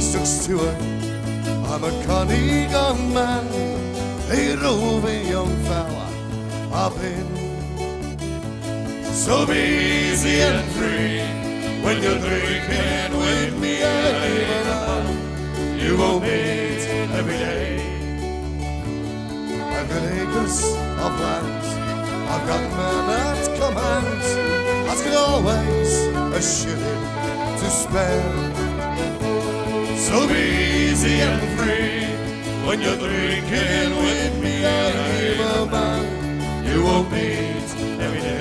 Mr. Stewart. I'm a cunning young man, a roving young fella. I've been so easy and free when you're drinking with me and. You will meet every day. I've got acres of land, I've got men at command. I've got always a shilling to spare. So be easy and free when you're drinking with me. I hear about you won't be. every day.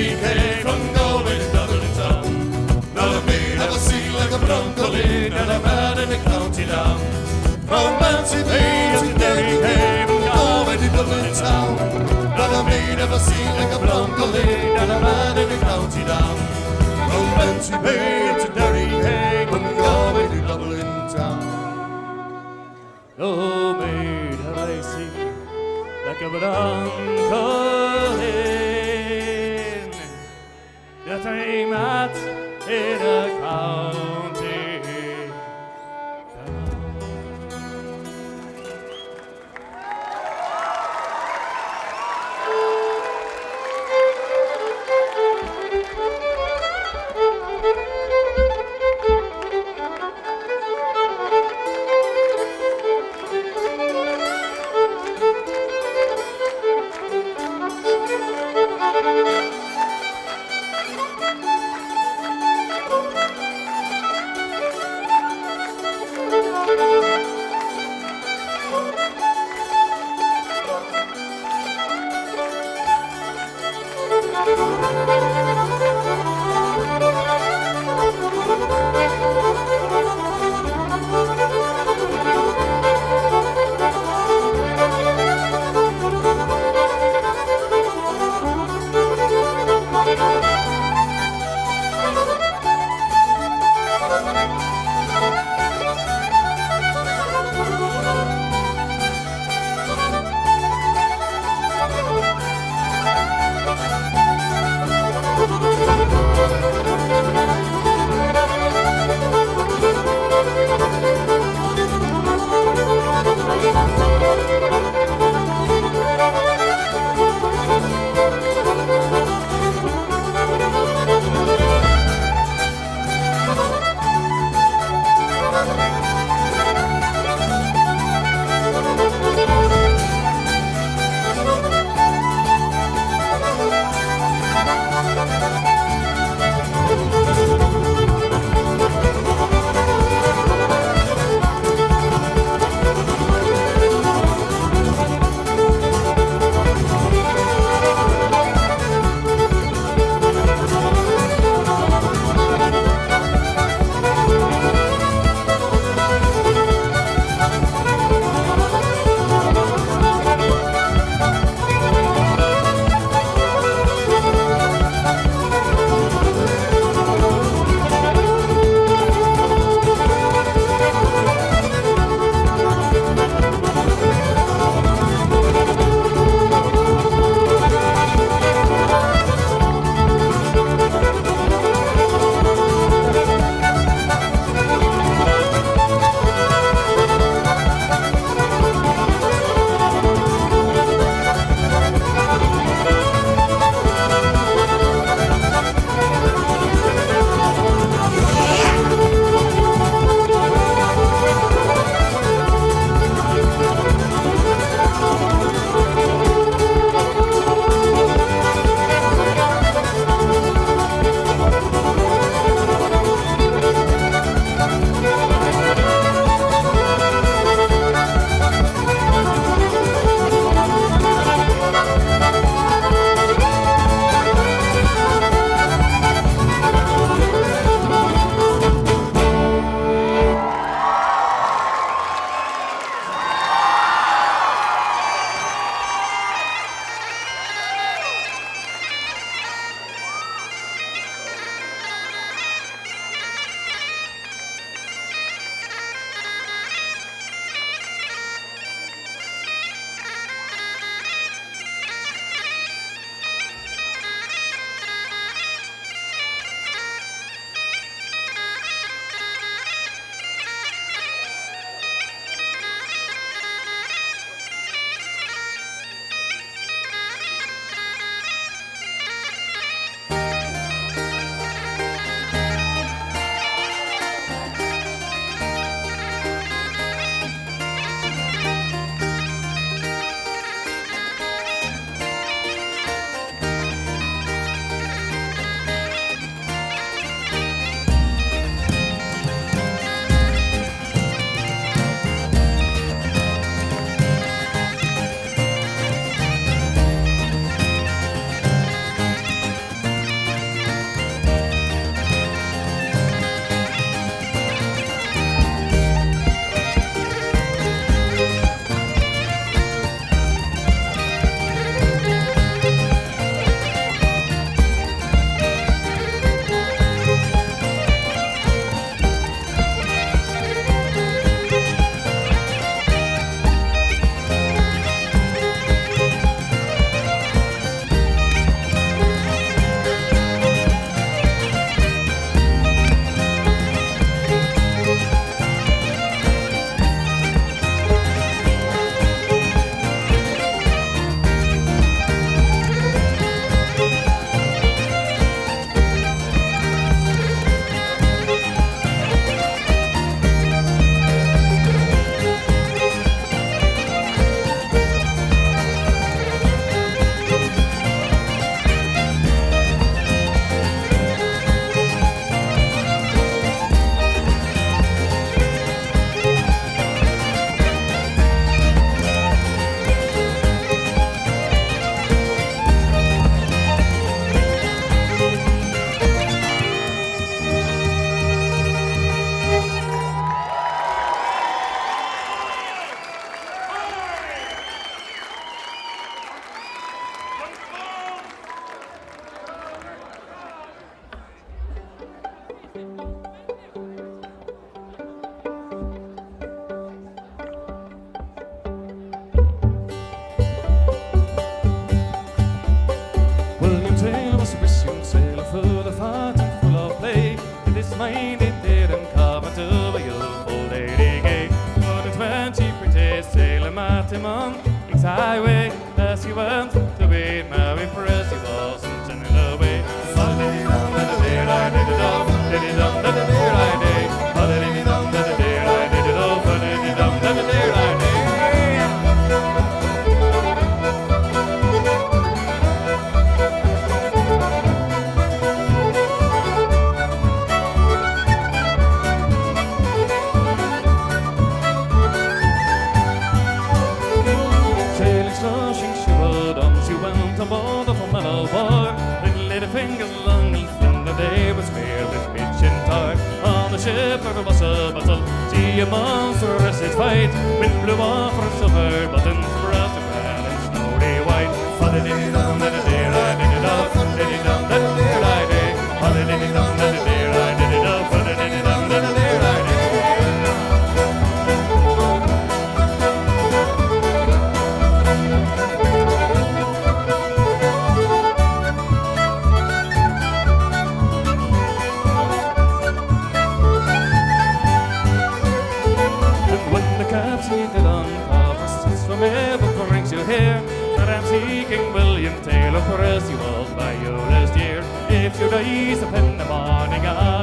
Derry Quay, from Galway to Dublin town. Never made of a sea like a brown colleen, and a man in a county down. From Bantry Bay to Derry Quay, from Galway to Dublin town. Never made of a sea like a brown colleen, and a man in a county down. From Bantry Bay to Derry Quay, from Galway to Dublin town. Oh, maid, have I seen like a bronco highway night with blue water silver buttons bright. the east up in the morning.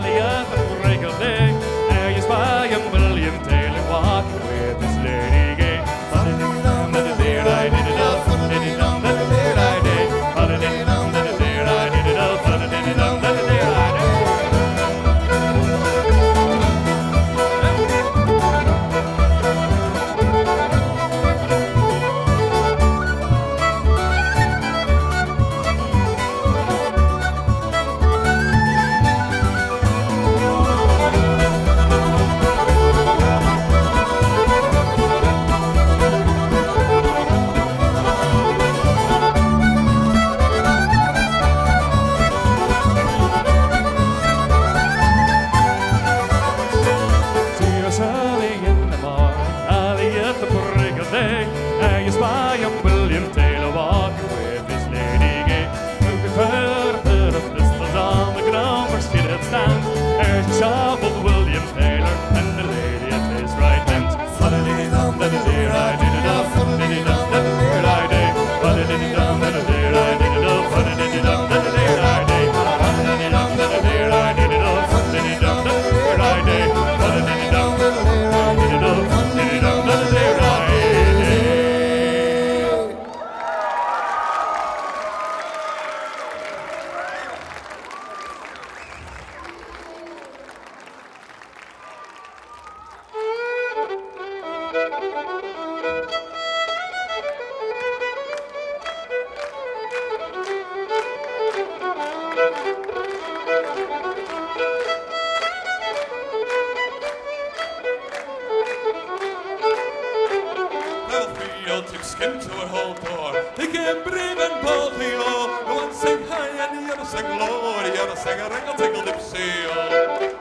world took skin to her whole door. They came brave and boldly, oh, the one sang high and the other sang low, the other sang a ringle tingle dipsy, oh.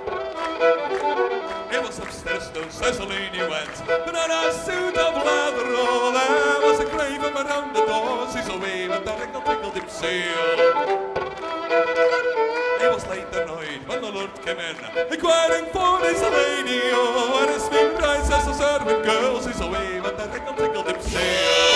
It was upstairs to Cecilene he went, but in a suit of leather, oh, there was a grave around the door, she's a wave and a ringle tingle dipsy, oh. world came in. Inquiring for this lady, oh, and his favorite eyes as the servant girls. sees away, but the tickle tickled him.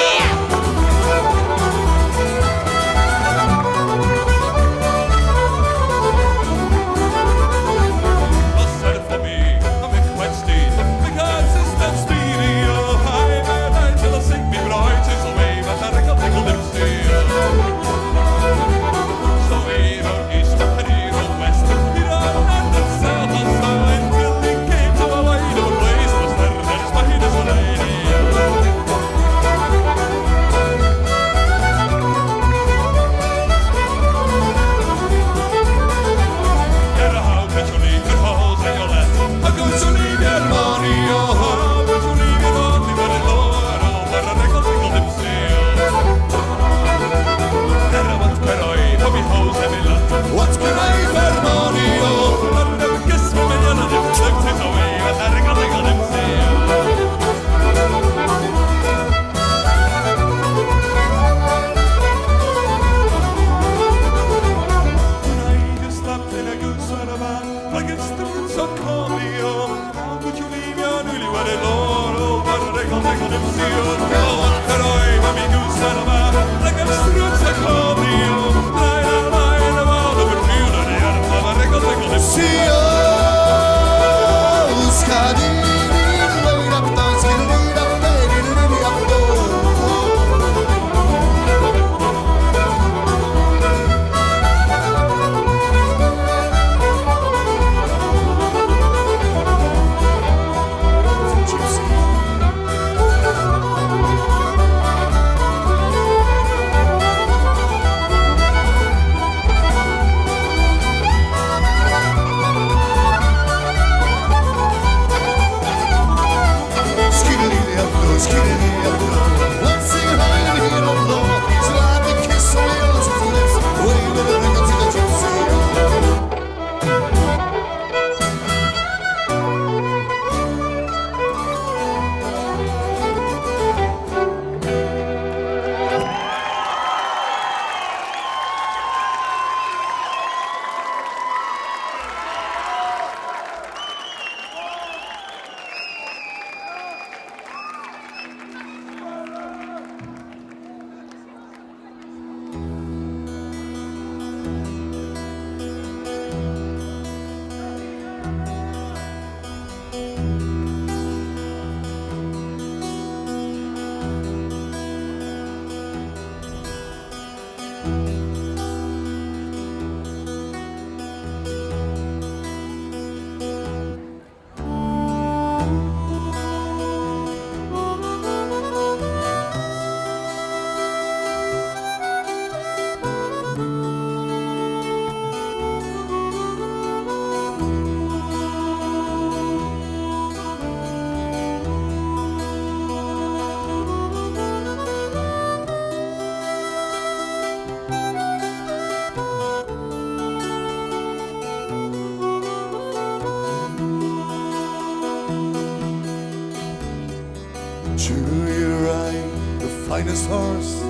finest horse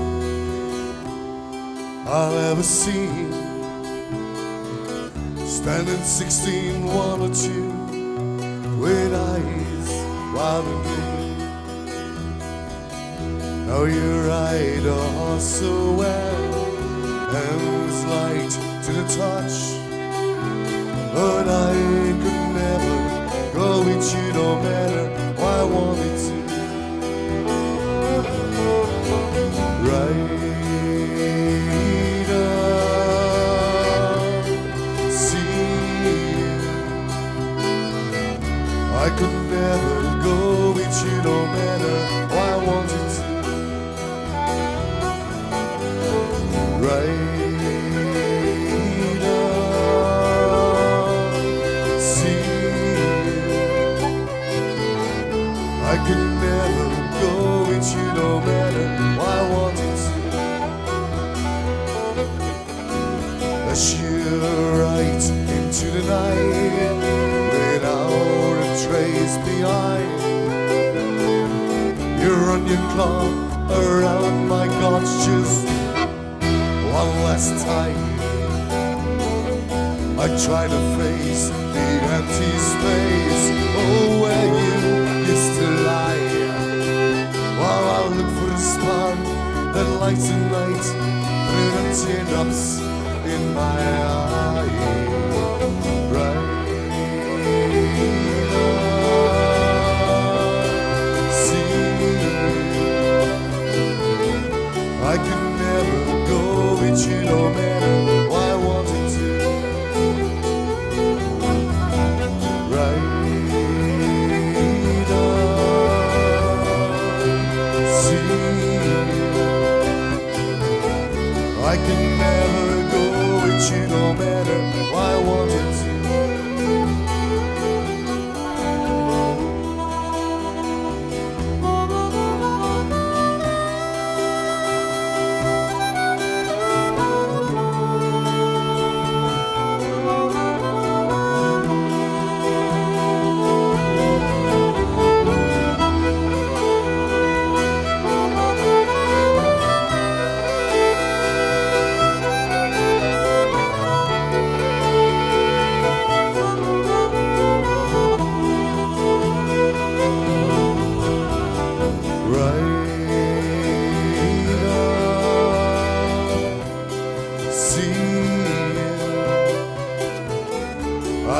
I've ever seen. Standing 16, one or two With eyes wild and green Now you ride a horse so well Hands light to the touch.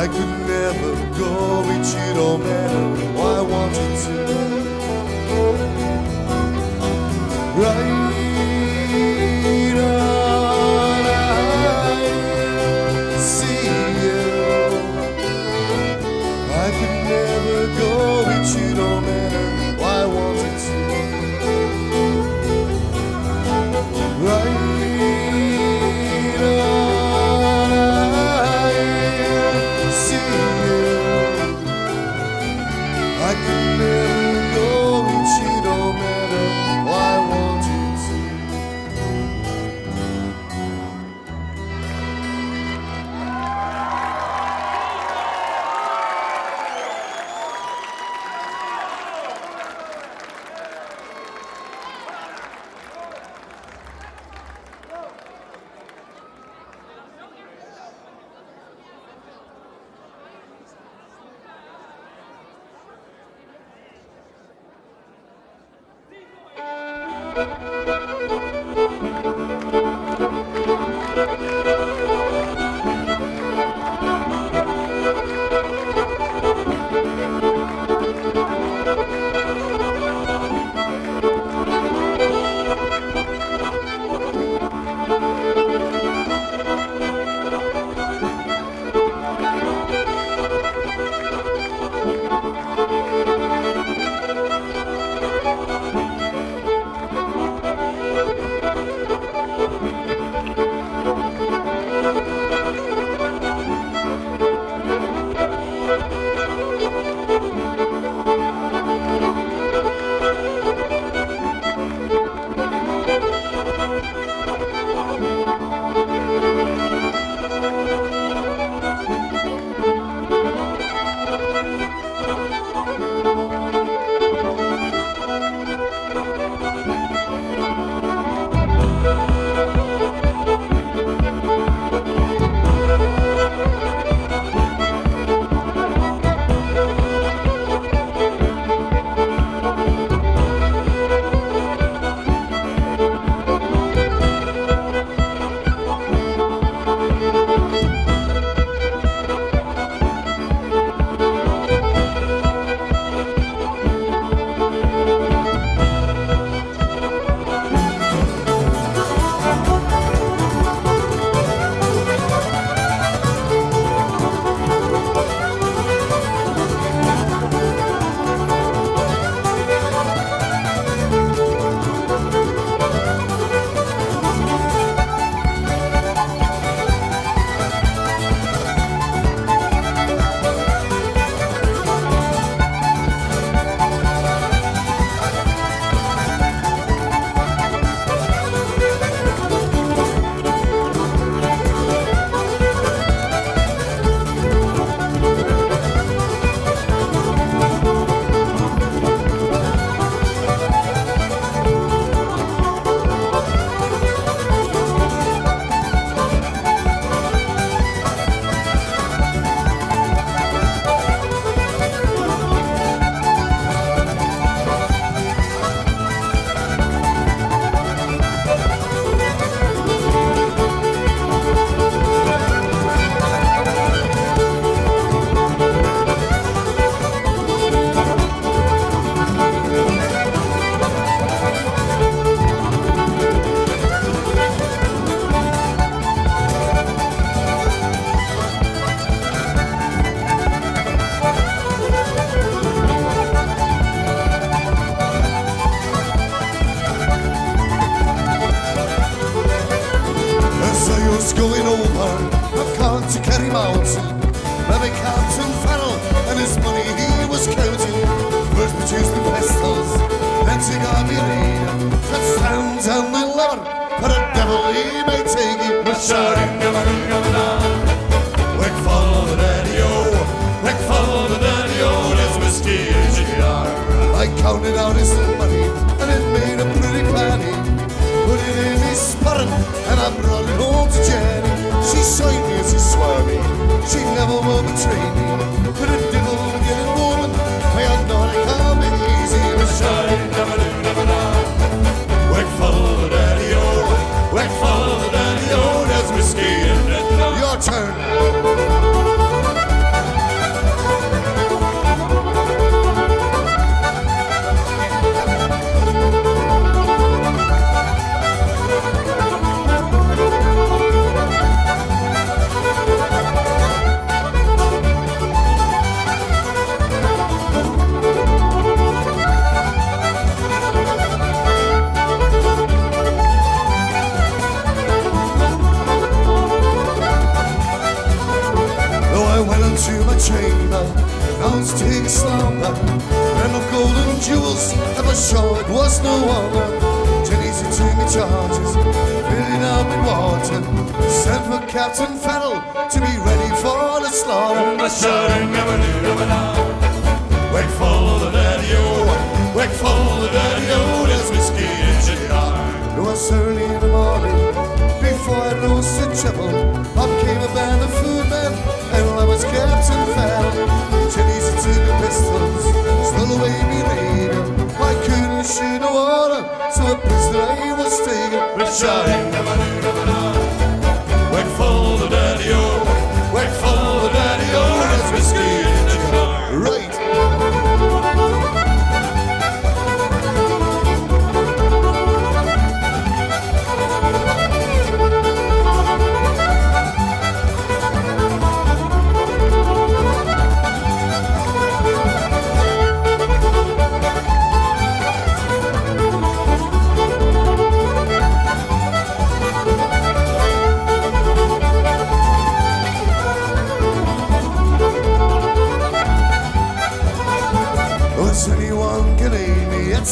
I could never go, it you don't matter. Why want you to?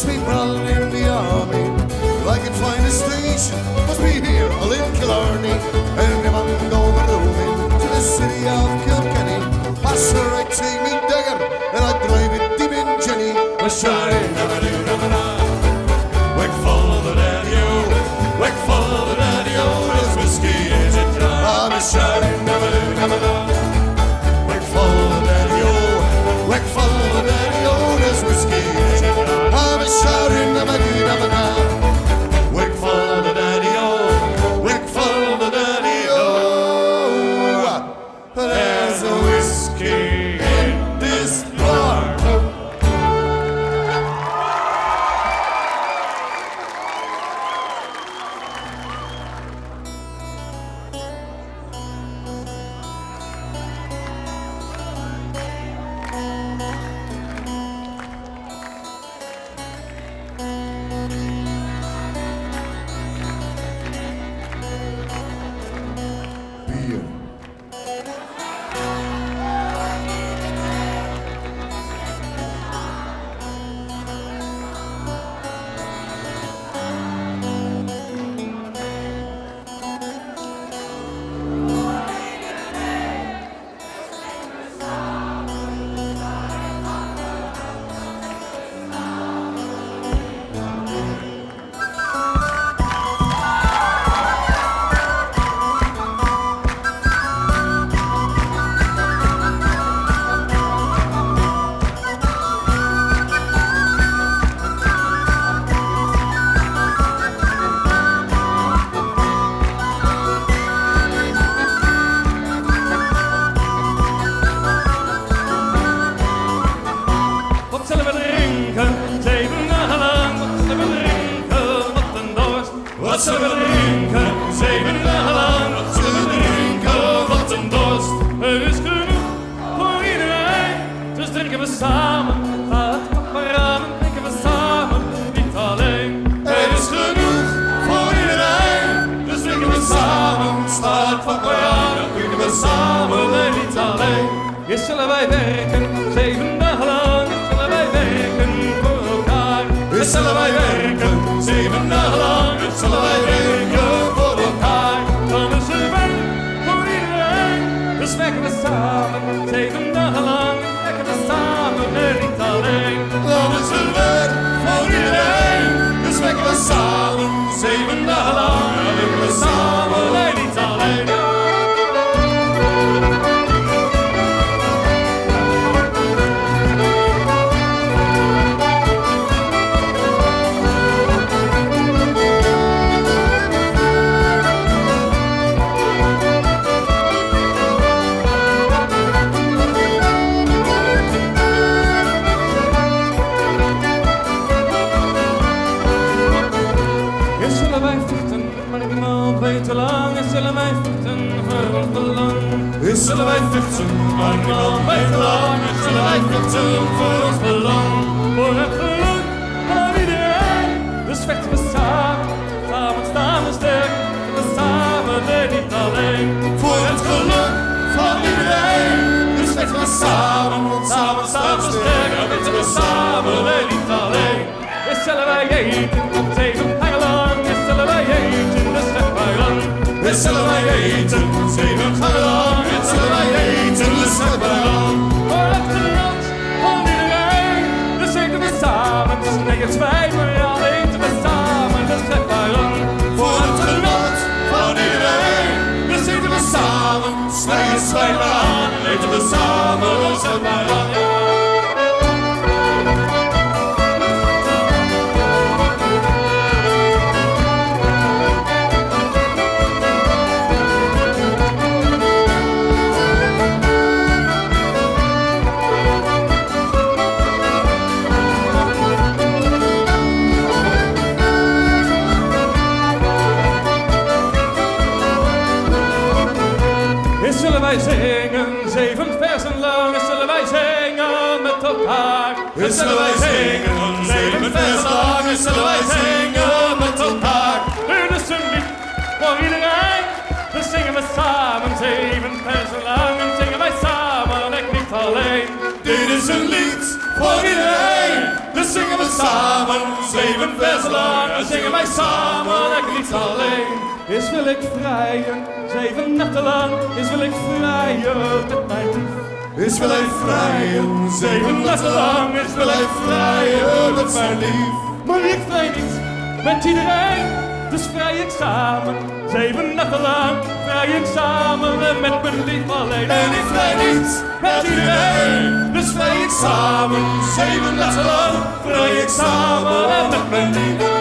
Aid me? Eerst zullen wij vechten voor ons belang. Eerst zullen wij vechten, maar weet hoe lang. Eerst zullen wij vechten voor ons belang. Voor het geluk van iedereen. Dus vechten we samen, samen staan we sterk. We samen en niet alleen. Voor het geluk van iedereen. Dus vechten we samen, samen staan we sterk. We samen en niet alleen. Eerst zullen wij eten, zeven dagen lang. Eerst zullen wij eten, zeven dagen lang. Eerst zullen wij eten, dus vechten wij lang. Voor het genot van iedereen. Dus eten we samen, dus nergens wij, al eten we samen, dus vechten wij lang. Voor het genot van iedereen. Dus eten we samen, slechts wij maar aan. Eten we samen, dus vechten wij lang. Zullen wij zingen met elkaar. Dit is een lied voor iedereen. Dus zingen we samen, zeven versen lang. En zingen wij samen, en ik niet alleen. Dit is een lied voor iedereen. Dus zingen we samen, zeven versen lang. En zingen wij samen, en ik niet alleen. Eens wil ik vrijen, zeven nachten lang. Eens wil ik vrijen met mijn lief. Is wil hij vrijen, zeven nachten lang. Is wil hij vrijen met mijn lief. Maar ik vrij niet met iedereen, dus vrij ik samen. Zeven nachten lang vrij ik samen en met mijn lief alleen. En ik vrij niet met iedereen. Dus vrij ik samen, zeven nachten lang. Vrij ik samen en met mijn lief.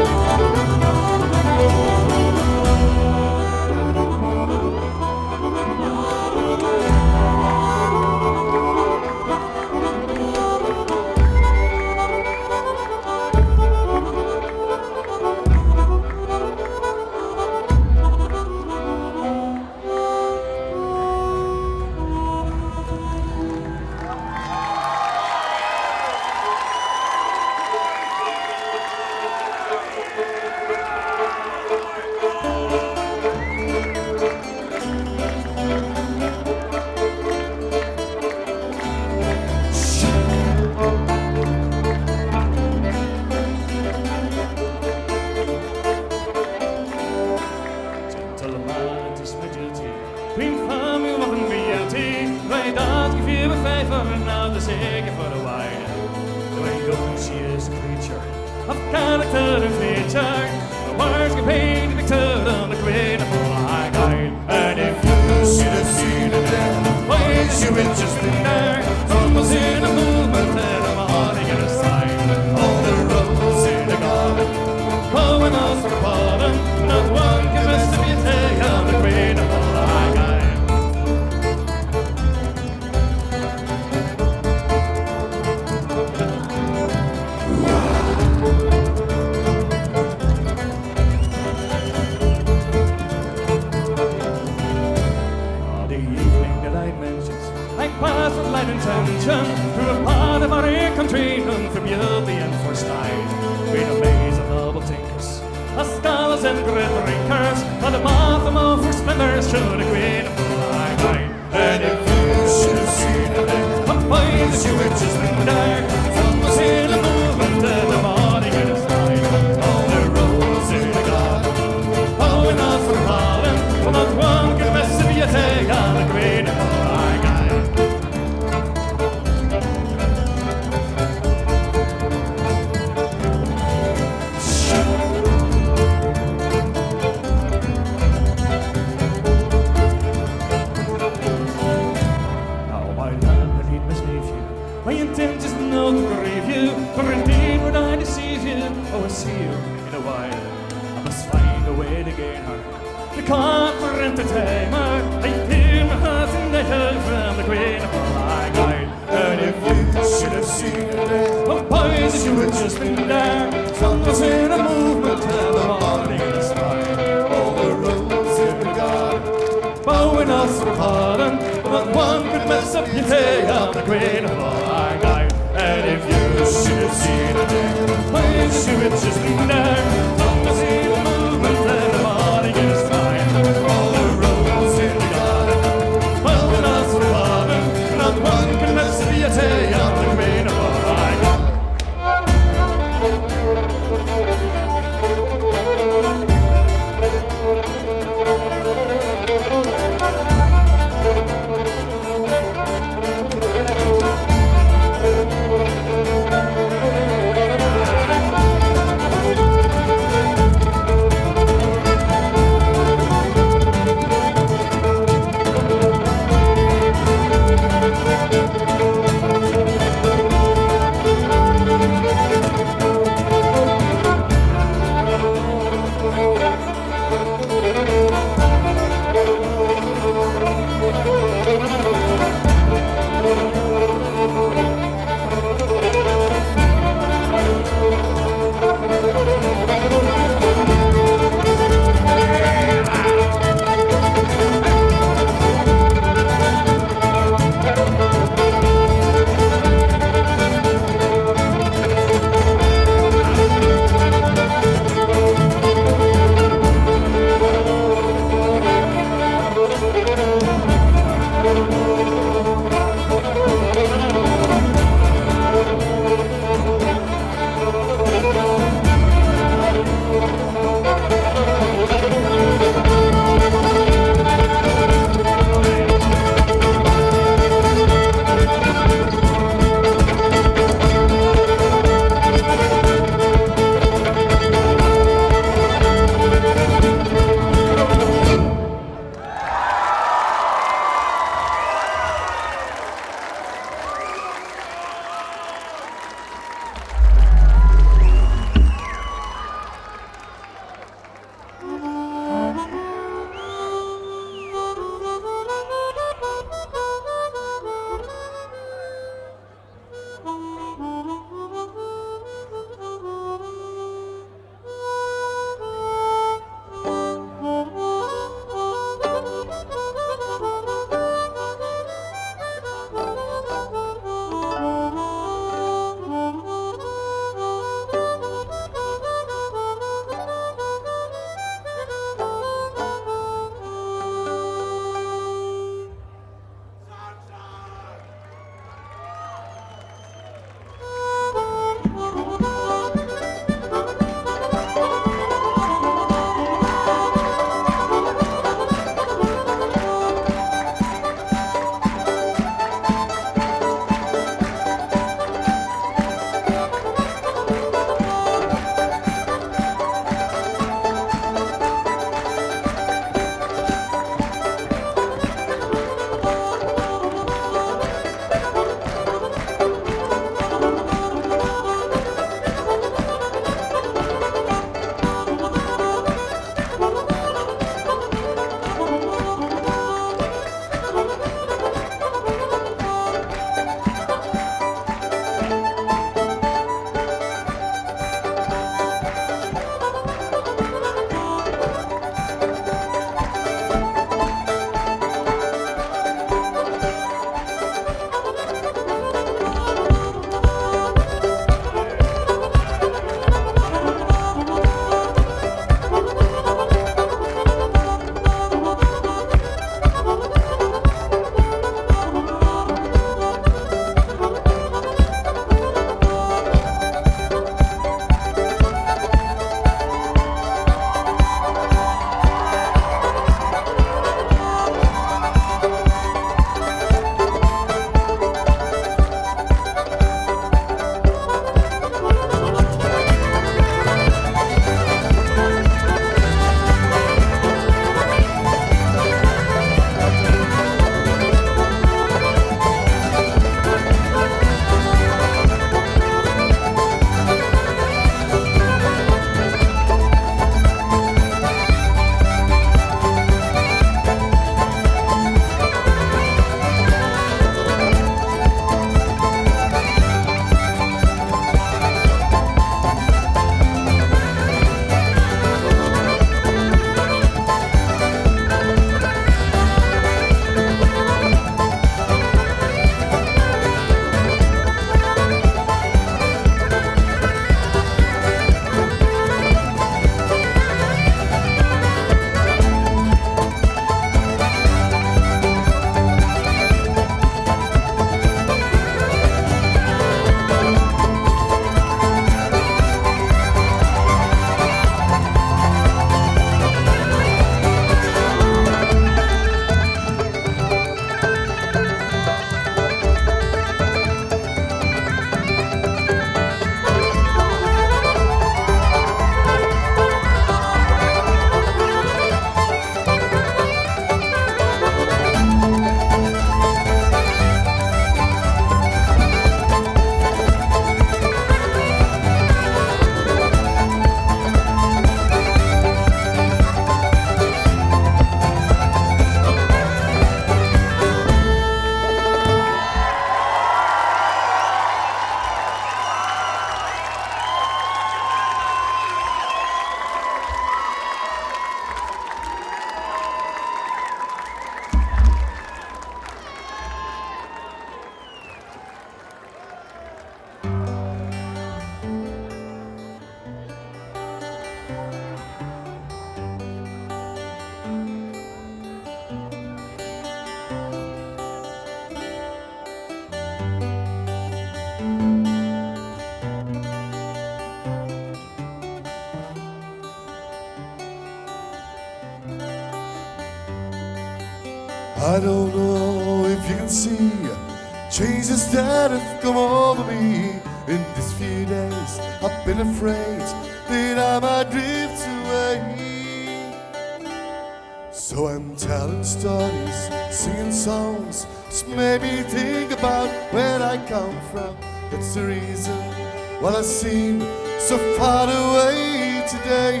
Why I seem so far away today.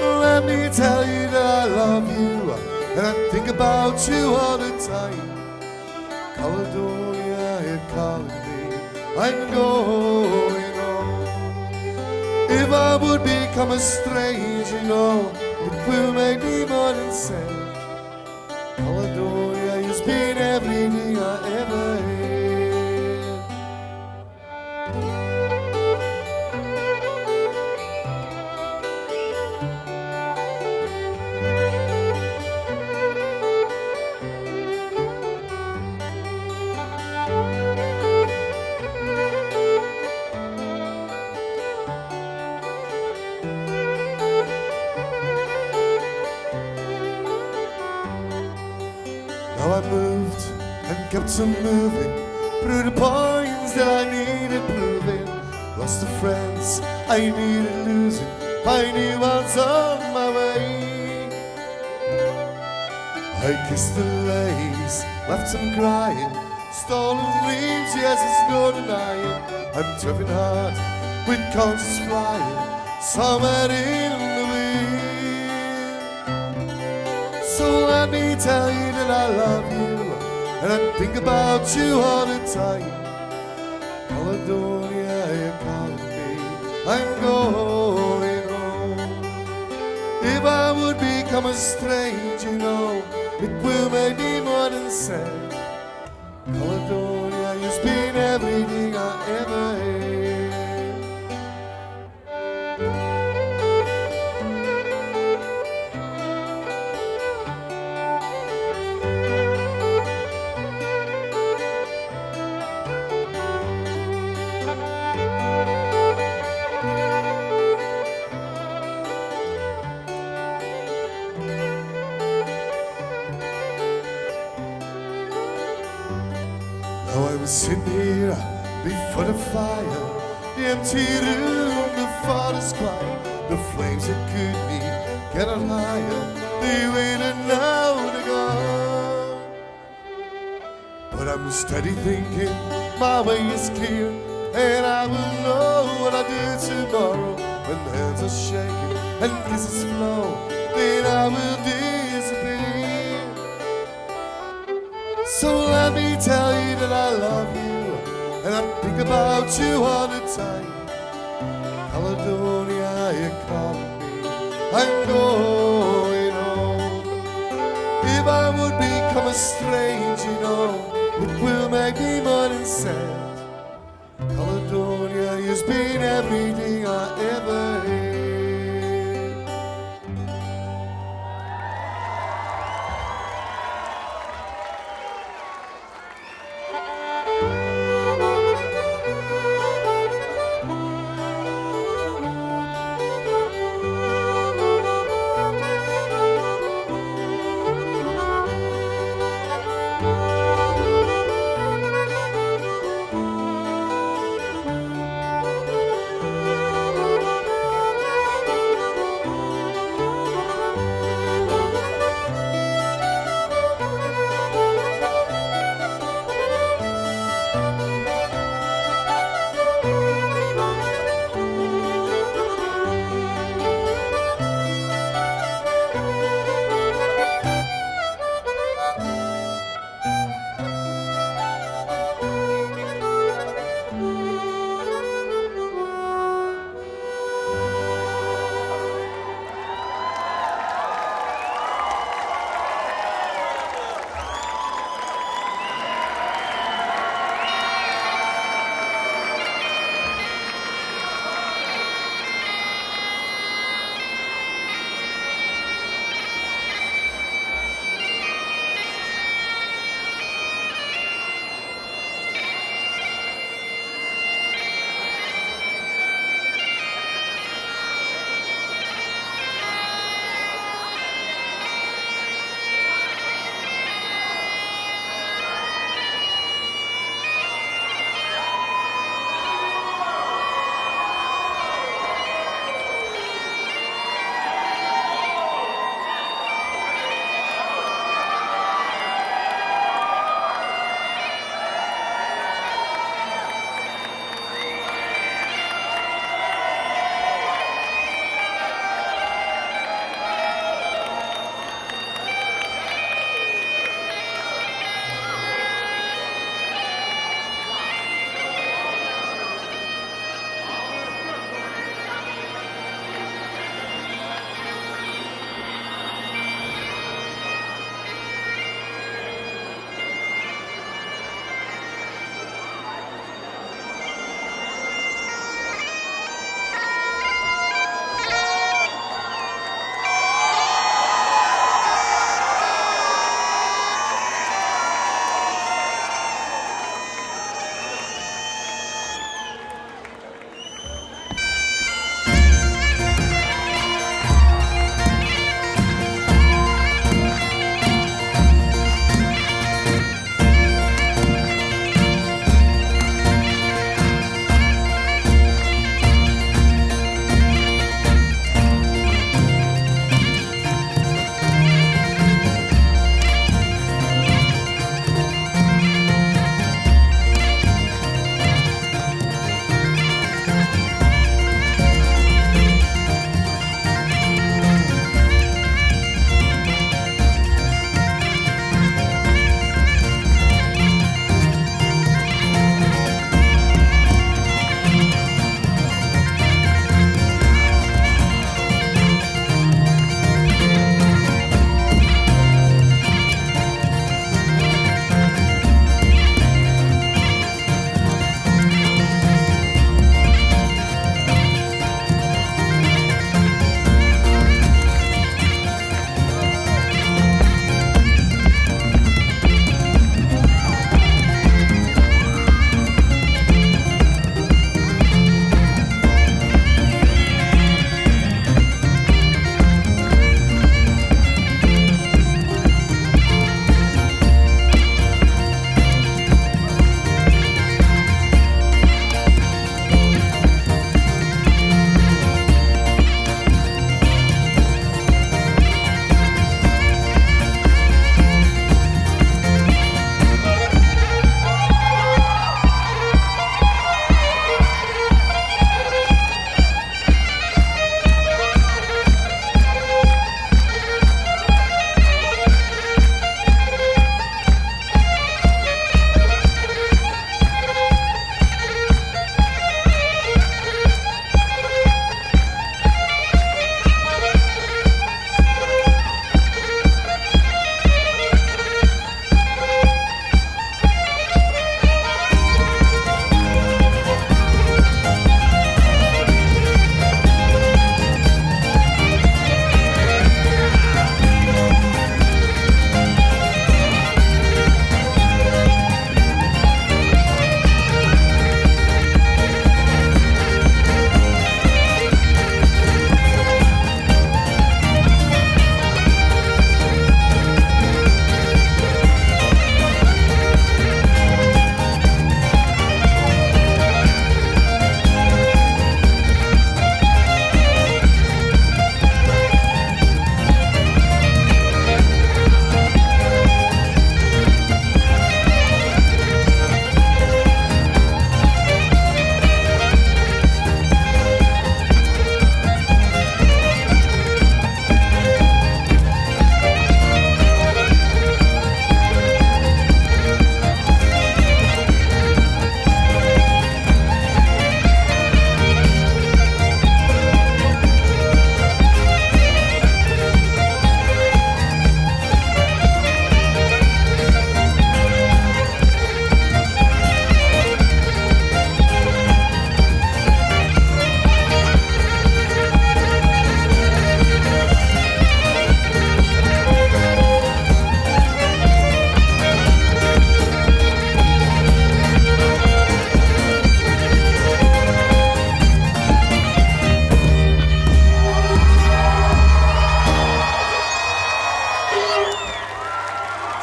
Let me tell you that I love you, and I think about you all the time. Caledonia, you're calling me, I'm going on. If I would become a stranger, you know, it will make me more than. Conscience flying, somewhere in the wind. So let me tell you that I love you, and I think about you all the time. Caledonia, you're calling me, I'm going home. If I would become a stranger, you know, it will make me more than sad. Empty room, the father's quiet, the flames that could be get on higher, they waited now to go. But I'm steady thinking, my way is clear, and I will know what I do tomorrow. When hands are shaking and kisses flow, then I will disappear. So let me tell you that I love you, and I think about you all I'm going home. If I would become a stranger, you know, it will make me more than sad. Caledonia, you've been everything I ever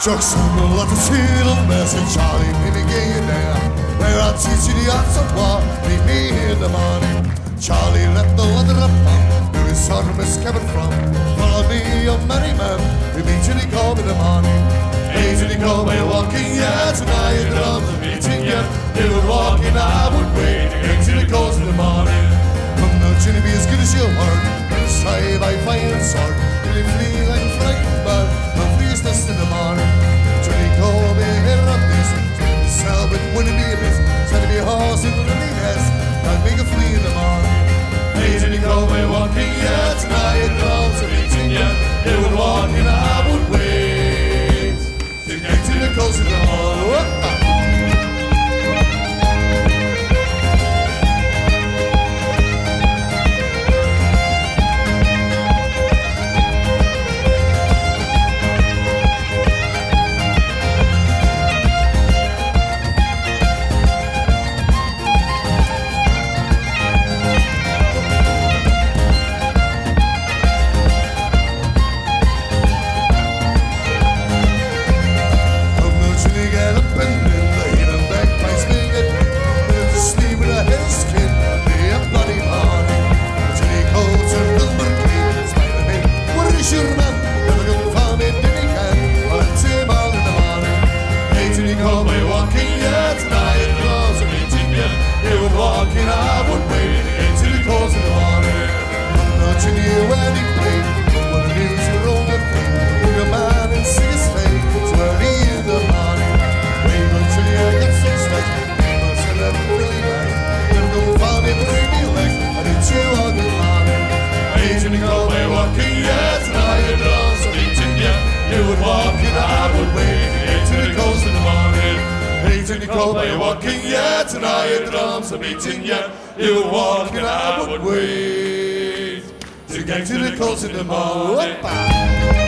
Çok sanırlar filan message. We're walking yet. Tonight your drums are beating yet. You're walking, I would wait to get to the coast in the morning.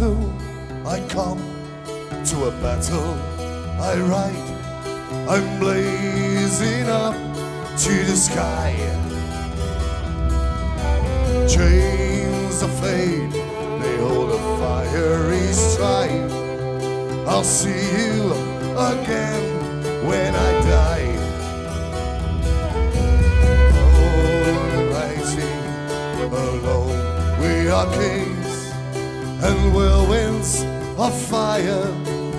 Battle I come to a battle I ride. I'm blazing up to the sky. Chains of fate, they hold a fiery strife. I'll see you again when I die. Almighty, alone we are kings, and whirlwinds of fire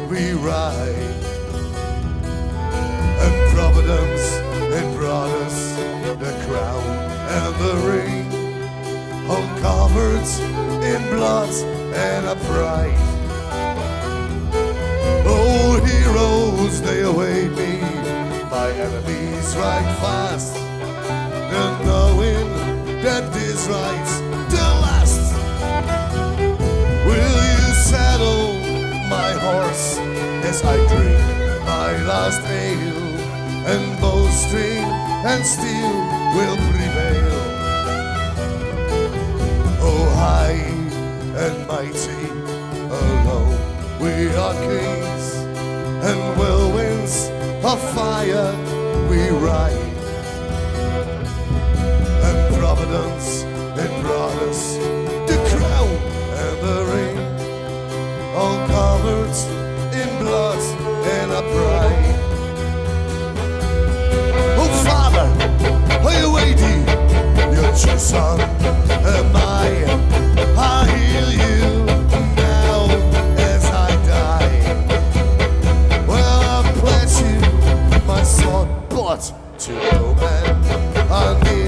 we ride. And providence it brought us the crown and the ring, all covered in blood and a pride. Oh, heroes, they await me, my enemies ride fast, and knowing that this ride's my horse as I drink my last ale? And bowstring and steel will prevail. Oh, high and mighty, alone we are kings, and whirlwinds of fire we ride. Son am I. I you now as I die. Well, I you my sword, but to no I kneel.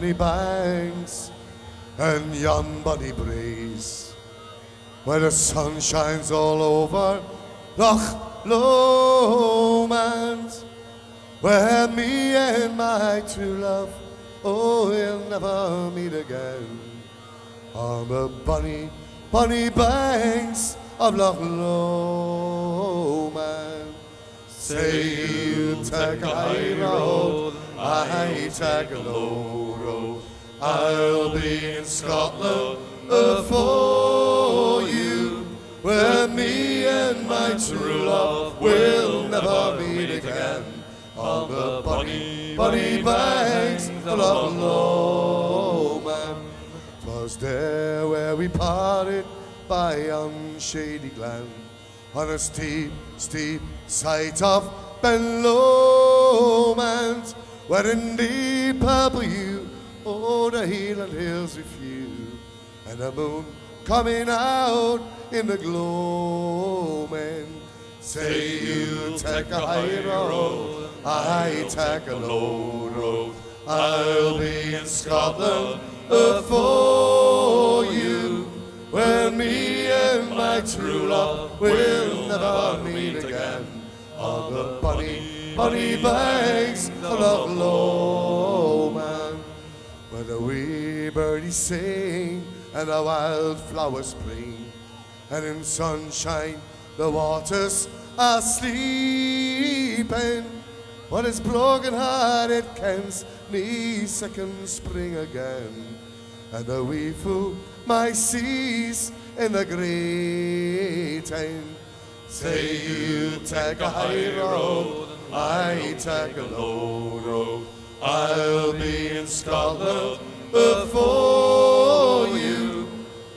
bonny banks and yon bonny breeze, where the sun shines all over Loch Lomond, where me and my true love, oh, we'll never meet again. On the bonny, bonny banks of Loch Lomond. Say you take a high road, I take a low I'll be in Scotland uh, for you, where me and my true love will never meet again. On the bonny, bonny banks of Loch Lomond. Oh, 'Twas there where we parted by unshady glen, on a steep, steep side of Ben Lomond, where in deep purple hue, the Highland hills refuse and the moon coming out in the gloaming. Say you take a high road, I take a low road. I'll be in Scotland for you, where me and my true love will never meet again. On the bonny, bonny banks of Loch Lomond, the wee birdies sing and the wildflowers spring, and in sunshine the waters are sleeping. But it's broken hearted can's me second spring again, and the wee fool my seas in the great time. Say you take a high road, I take a low road. I'll be in Scotland before you,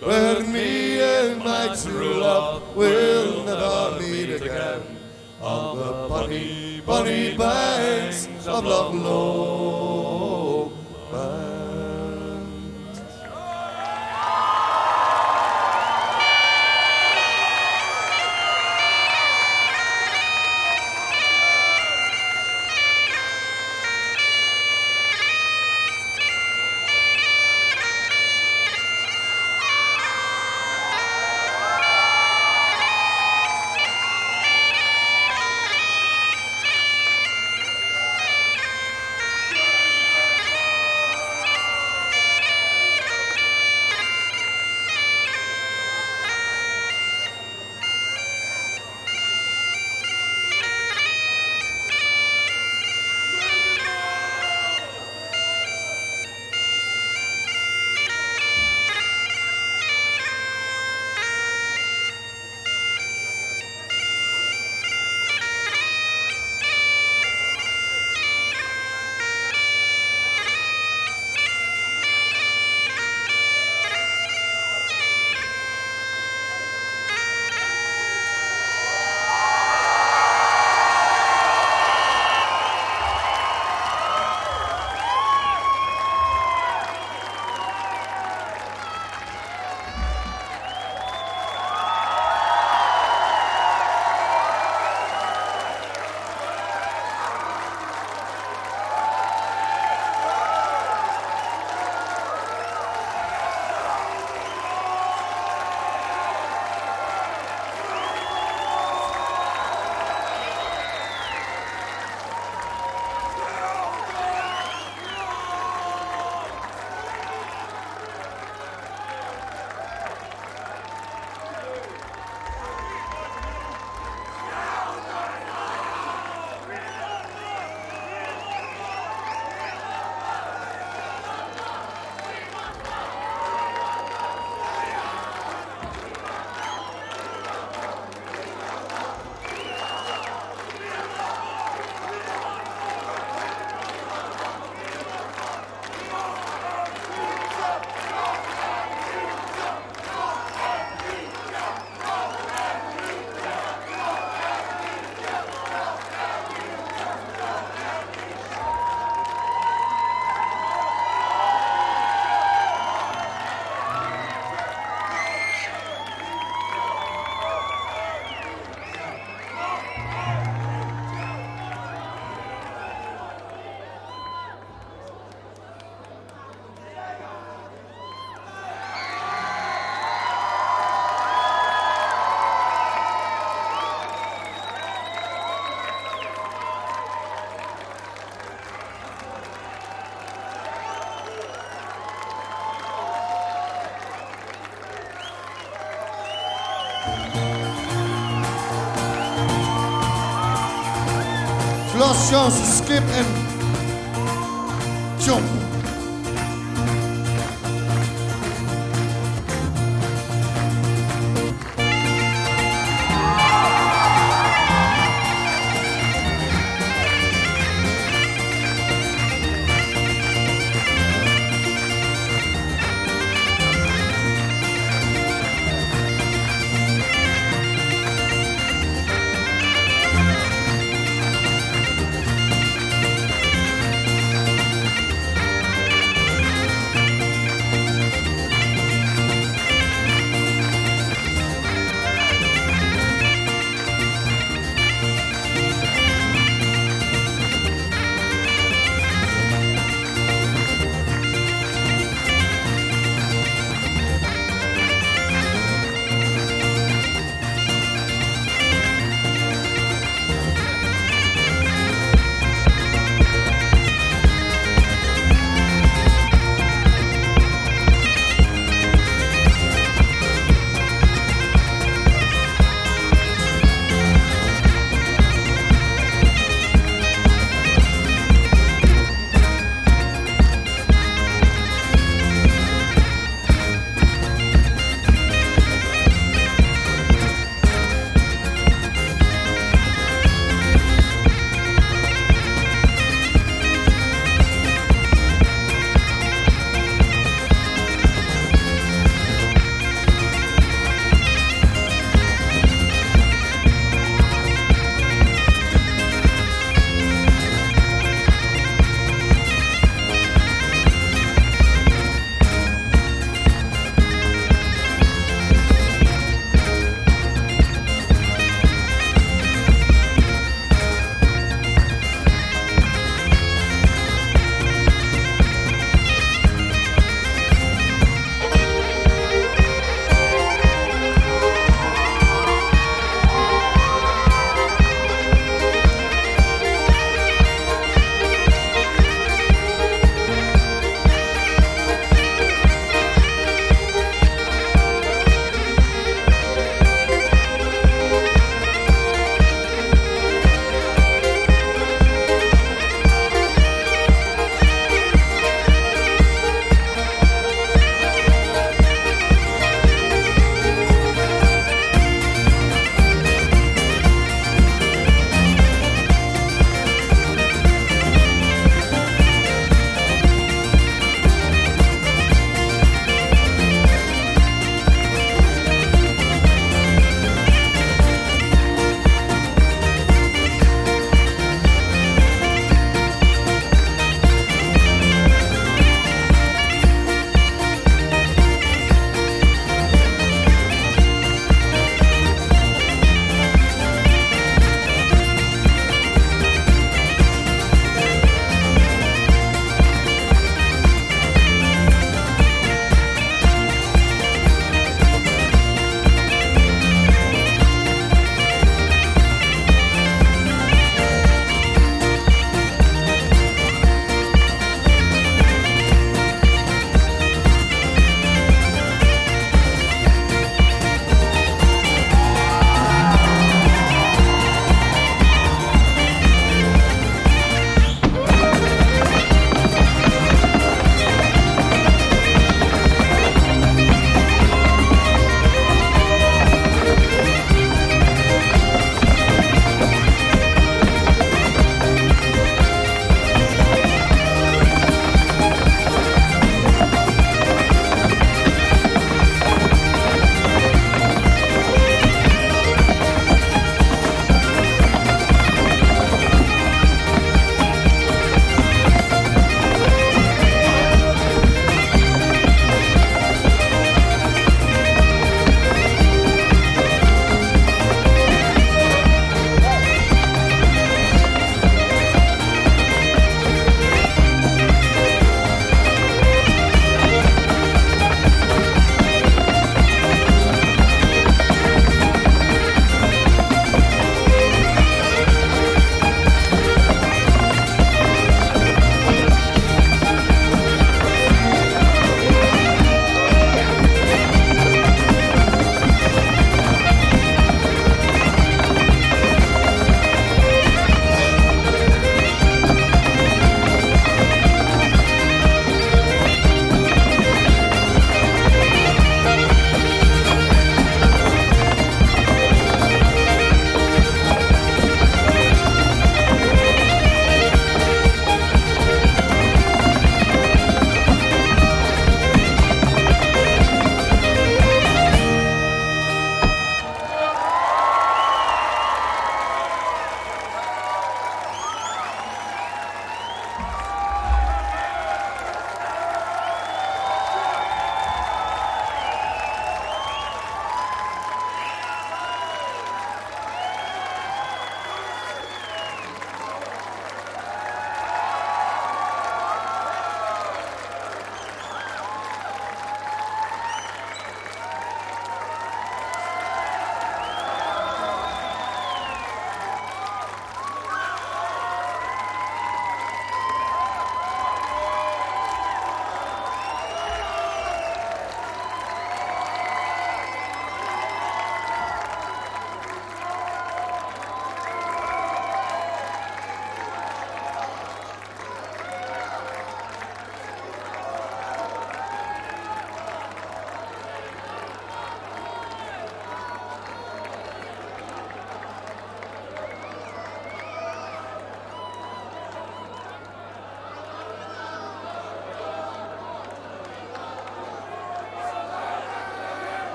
where me and my true love will never meet again. On the bonny, bonny banks of Loch Lomond. To skip and